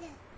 Yeah.